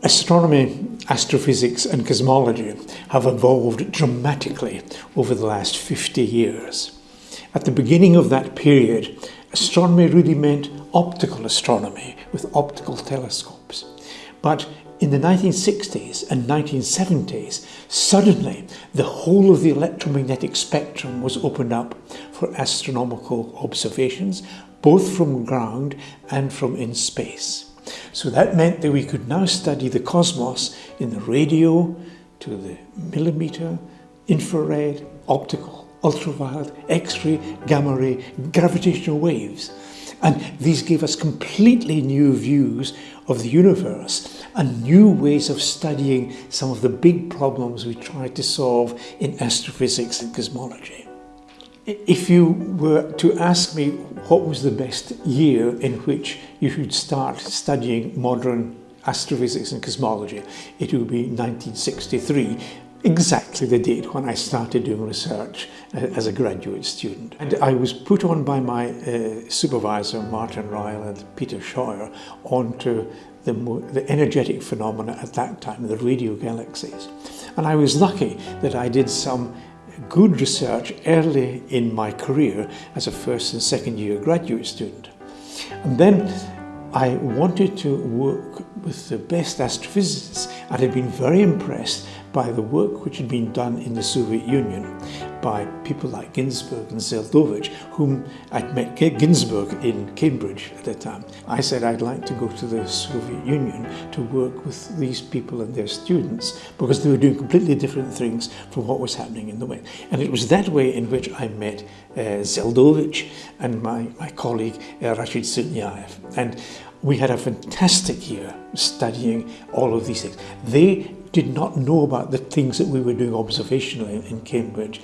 Astronomy, astrophysics and cosmology have evolved dramatically over the last 50 years. At the beginning of that period, astronomy really meant optical astronomy with optical telescopes. But in the 1960s and 1970s, suddenly the whole of the electromagnetic spectrum was opened up for astronomical observations, both from ground and from in space. So that meant that we could now study the cosmos in the radio to the millimeter, infrared, optical, ultraviolet, X-ray, gamma ray, gravitational waves. And these gave us completely new views of the universe and new ways of studying some of the big problems we tried to solve in astrophysics and cosmology. If you were to ask me what was the best year in which you should start studying modern astrophysics and cosmology, it would be 1963, exactly the date when I started doing research as a graduate student. And I was put on by my uh, supervisor, Martin Ryle and Peter Scheuer, onto the, the energetic phenomena at that time, the radio galaxies. And I was lucky that I did some good research early in my career as a first and second year graduate student. And then I wanted to work with the best astrophysicists and had been very impressed by the work which had been done in the Soviet Union by people like Ginzburg and Zeldovich, whom I'd met Ginzburg in Cambridge at the time. I said I'd like to go to the Soviet Union to work with these people and their students because they were doing completely different things from what was happening in the West. And it was that way in which I met uh, Zeldovich and my, my colleague uh, Rashid Sunyaev. And we had a fantastic year studying all of these things. They did not know about the things that we were doing observationally in Cambridge.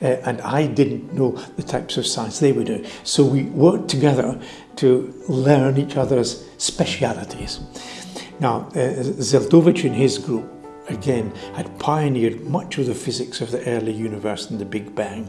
Uh, and I didn't know the types of science they were doing. So we worked together to learn each other's specialities. Now, uh, Zeldovich and his group, again, had pioneered much of the physics of the early universe and the Big Bang,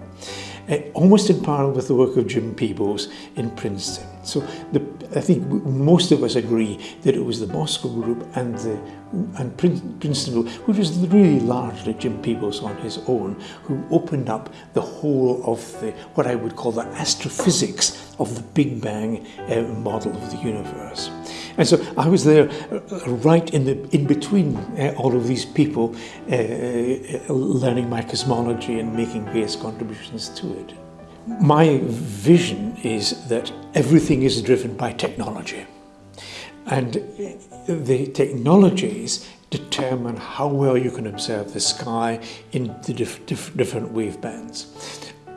uh, almost in parallel with the work of Jim Peebles in Princeton. So the, I think most of us agree that it was the Moscow group and the and Princeton, which was really largely Jim Peebles on his own, who opened up the whole of the what I would call the astrophysics of the Big Bang uh, model of the universe. And so I was there uh, right in the in between uh, all of these people, uh, uh, learning my cosmology and making various contributions to it. My vision is that everything is driven by technology. And the technologies determine how well you can observe the sky in the dif dif different wave bands.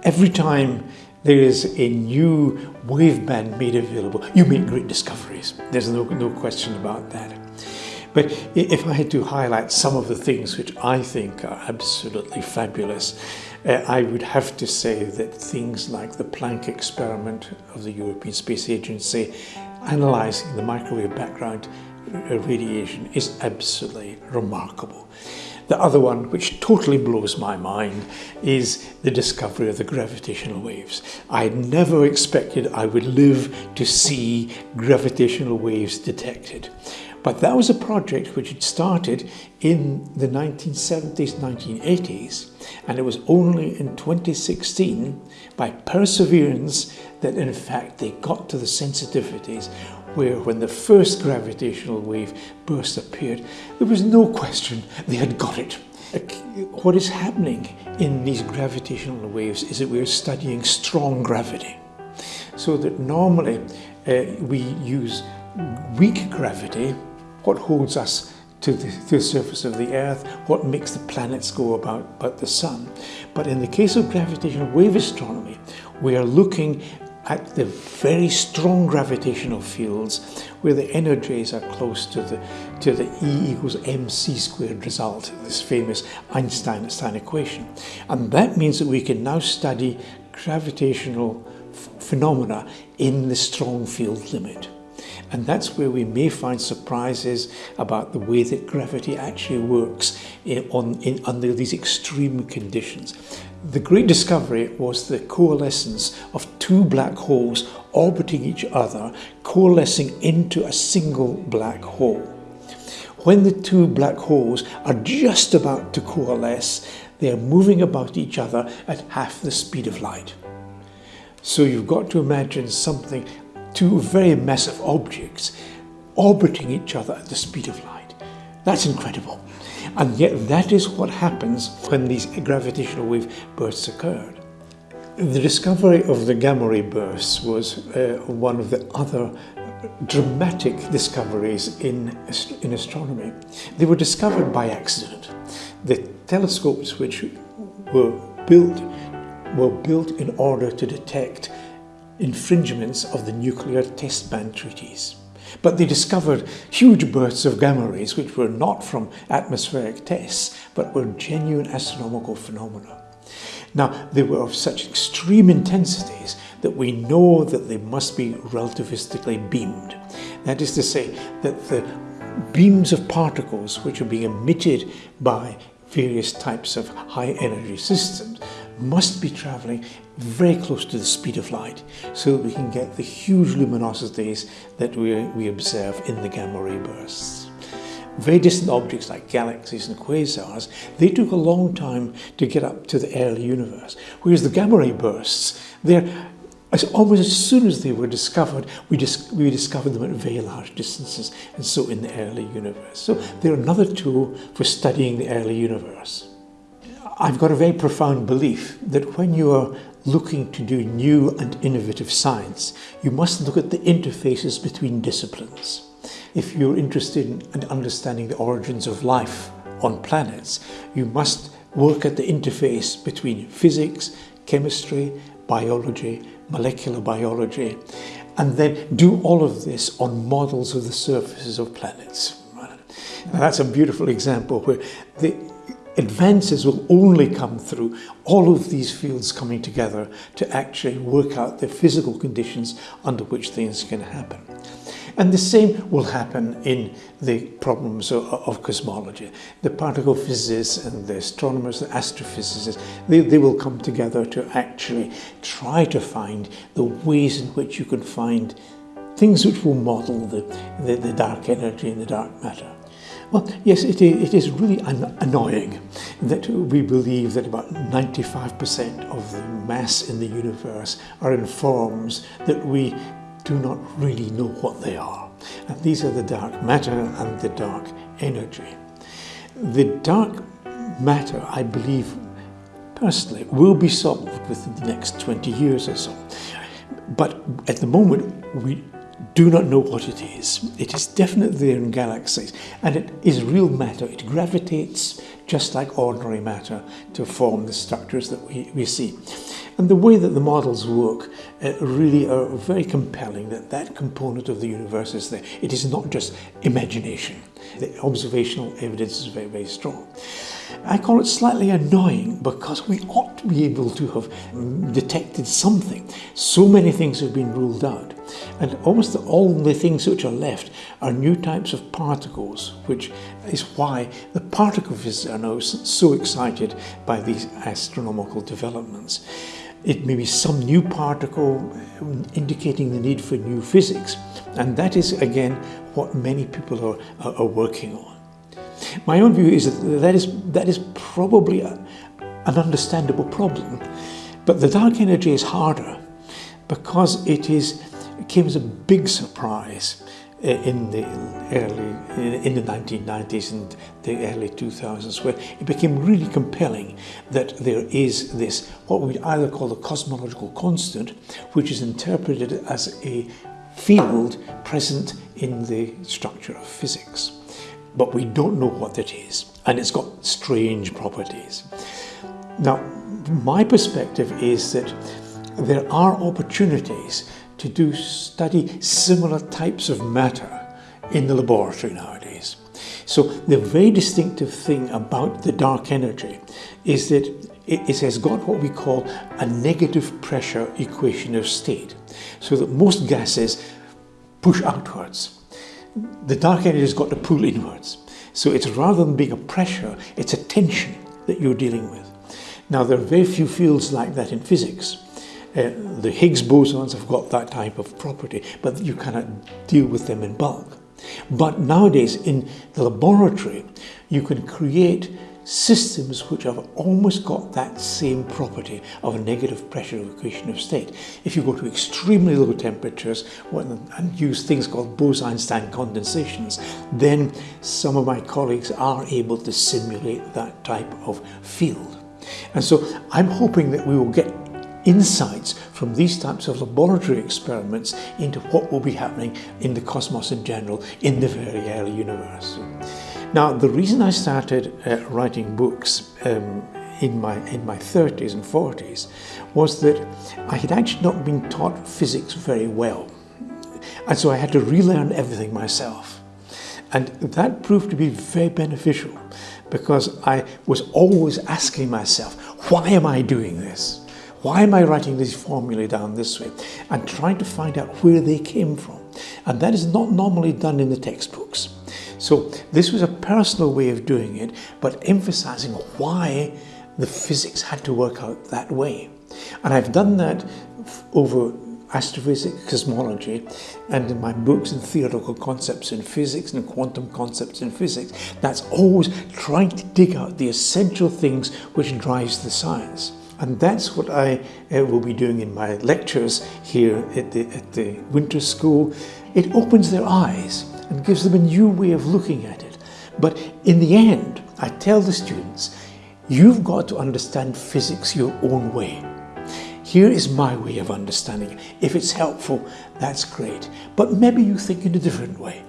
Every time there is a new wave band made available, you make great discoveries. There's no, no question about that. But if I had to highlight some of the things which I think are absolutely fabulous, uh, I would have to say that things like the Planck experiment of the European Space Agency analysing the microwave background uh, radiation is absolutely remarkable. The other one, which totally blows my mind, is the discovery of the gravitational waves. I never expected I would live to see gravitational waves detected. But that was a project which had started in the 1970s, 1980s, and it was only in 2016, by perseverance, that in fact they got to the sensitivities where when the first gravitational wave burst appeared, there was no question they had got it. What is happening in these gravitational waves is that we're studying strong gravity. So that normally uh, we use weak gravity what holds us to the, to the, surface of the earth, what makes the planets go about, about the sun. But in the case of gravitational wave astronomy, we are looking at the very strong gravitational fields where the energies are close to the, to the E equals mc squared result, this famous Einstein-Einstein equation. And that means that we can now study gravitational phenomena in the strong field limit. And that's where we may find surprises about the way that gravity actually works in, on, in, under these extreme conditions. The great discovery was the coalescence of two black holes orbiting each other, coalescing into a single black hole. when the two black holes are just about to coalesce, they are moving about each other at half the speed of light. So you've got to imagine something, two very massive objects orbiting each other at the speed of light. That's incredible. And yet that is what happens when these gravitational wave bursts occurred. The discovery of the gamma ray bursts was uh, one of the other dramatic discoveries in, in astronomy. They were discovered by accident. The telescopes which were built were built in order to detect infringements of the nuclear test ban treaties. But they discovered huge bursts of gamma rays which were not from atmospheric tests, but were genuine astronomical phenomena. Now, they were of such extreme intensities that we know that they must be relativistically beamed. That is to say, that the beams of particles which are being emitted by various types of high energy systems must be traveling very close to the speed of light so that we can get the huge luminosities that we, we observe in the gamma ray bursts. Very distant objects like galaxies and quasars, they took a long time to get up to the early universe, whereas the gamma ray bursts, they're as almost as soon as they were discovered, we, dis we discovered them at very large distances, and so in the early universe. So they're another tool for studying the early universe. I've got a very profound belief that when you are looking to do new and innovative science, you must look at the interfaces between disciplines. If you're interested in understanding the origins of life on planets, you must work at the interface between physics, chemistry, biology, molecular biology, and then do all of this on models of the surfaces of planets. Now that's a beautiful example where the advances will only come through all of these fields coming together to actually work out the physical conditions under which things can happen. And the same will happen in the problems of, of, cosmology. The particle physicists and the astronomers, the astrophysicists, they, they will come together to actually try to find the ways in which you can find things which will model the, the, the dark energy and the dark matter. Well, yes, it is, it is really annoying that we believe that about 95% of the mass in the universe are in forms that we do not really know what they are. And these are the dark matter and the dark energy. The dark matter, I believe, personally, will be solved within the next 20 years or so. But at the moment, we do not know what it is. It is definitely there in galaxies, and it is real matter. It gravitates just like ordinary matter to form the structures that we, we see. And the way that the models work uh, really are very compelling that that component of the universe is there. It is not just imagination. The observational evidence is very, very strong. I call it slightly annoying because we ought to be able to have mm, detected something. So many things have been ruled out. And almost all the things which are left are new types of particles, which is why the particle physicists are now so excited by these astronomical developments. It may be some new particle um, indicating the need for new physics. And that is, again, what many people are, are, are working on. My own view is that that is, that is probably a, an understandable problem. But the dark energy is harder because it is it came as a big surprise in the early in the 1990s and the early 2000s where it became really compelling that there is this what we either call the cosmological constant which is interpreted as a field present in the structure of physics. But we don't know what it is and it's got strange properties. Now my perspective is that there are opportunities to do study similar types of matter in the laboratory nowadays. So the very distinctive thing about the dark energy is that it has got what we call a negative pressure equation of state. So that most gases push outwards. The dark energy has got to pull inwards. So it's rather than being a pressure, it's a tension that you're dealing with. Now there are very few fields like that in physics. Uh, the Higgs bosons have got that type of property, but you cannot deal with them in bulk. But nowadays in the laboratory, you can create systems which have almost got that same property of a negative pressure equation of state. If you go to extremely low temperatures and use things called Bose-Einstein condensations, then some of my colleagues are able to simulate that type of field. And so I'm hoping that we will get insights from these types of laboratory experiments into what will be happening in the cosmos in general in the very early universe. Now, the reason I started uh, writing books um, in my in my 30s and 40s was that I had actually not been taught physics very well, and so I had to relearn everything myself, and that proved to be very beneficial because I was always asking myself, why am I doing this? Why am I writing these formulae down this way? And trying to find out where they came from. And that is not normally done in the textbooks. So this was a personal way of doing it, but emphasizing why the physics had to work out that way. And I've done that over astrophysics, cosmology, and in my books and theoretical concepts in physics and quantum concepts in physics, that's always trying to dig out the essential things which drives the science. And that's what I uh, will be doing in my lectures here at the, at the winter school. It opens their eyes and gives them a new way of looking at it. But in the end, I tell the students, you've got to understand physics your own way. Here is my way of understanding it. If it's helpful, that's great. But maybe you think in a different way.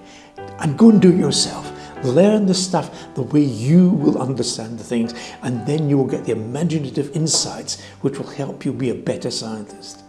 And go and do it yourself. Learn the stuff the way you will understand the things, and then you will get the imaginative insights which will help you be a better scientist.